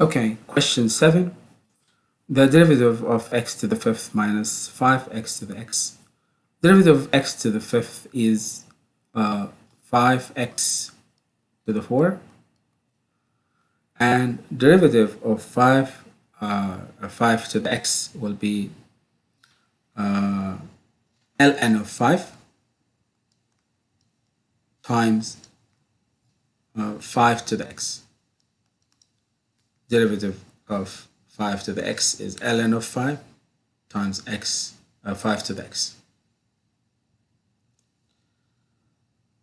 Okay, question 7. The derivative of x to the fifth minus 5x to the x. Derivative of x to the fifth is uh, 5x to the 4 and derivative of 5 uh, 5 to the x will be uh, ln of 5 times uh, 5 to the x. Derivative of 5 to the x is ln of 5 times x, uh, 5 to the x.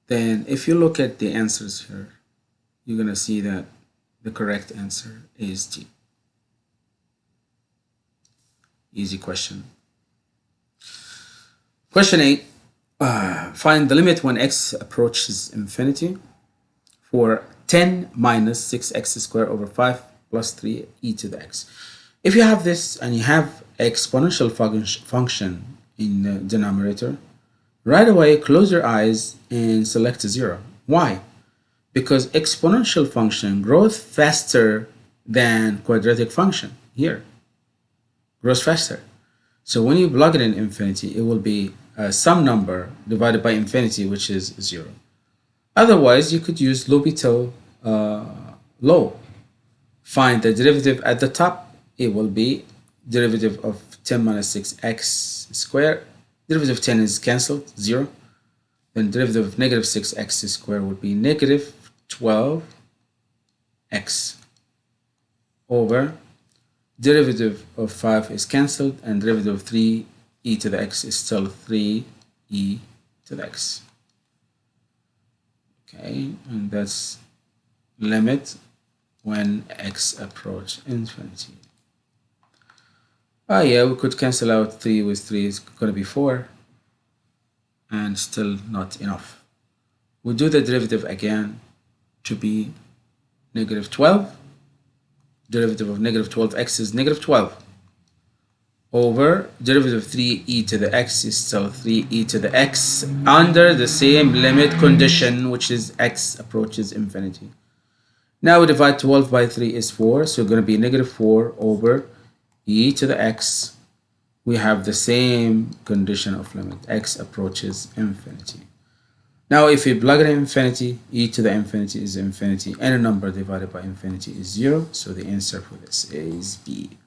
Then if you look at the answers here, you're going to see that the correct answer is G. Easy question. Question 8. Uh, find the limit when x approaches infinity for 10 minus 6x squared over 5 plus 3 e to the x. If you have this and you have exponential function in the denominator, right away close your eyes and select 0. Why? Because exponential function grows faster than quadratic function here. Grows faster. So when you plug it in infinity, it will be uh, some number divided by infinity, which is 0. Otherwise, you could use L'Hopital uh, law. Find the derivative at the top. It will be derivative of 10 minus 6x squared. Derivative of 10 is cancelled, 0. Then derivative of negative 6x squared would be negative 12x over derivative of 5 is cancelled and derivative of 3 e to the x is still 3 e to the x okay and that's limit when x approach infinity. Oh yeah we could cancel out 3 with 3 is going to be 4 and still not enough. We do the derivative again to be negative 12 derivative of negative 12x is negative 12 over derivative of 3e to the x is still 3e to the x under the same limit condition which is x approaches infinity now we divide 12 by 3 is 4 so going to be negative 4 over e to the x. We have the same condition of limit. X approaches infinity. Now if we plug in infinity e to the infinity is infinity. And a number divided by infinity is 0 so the answer for this is b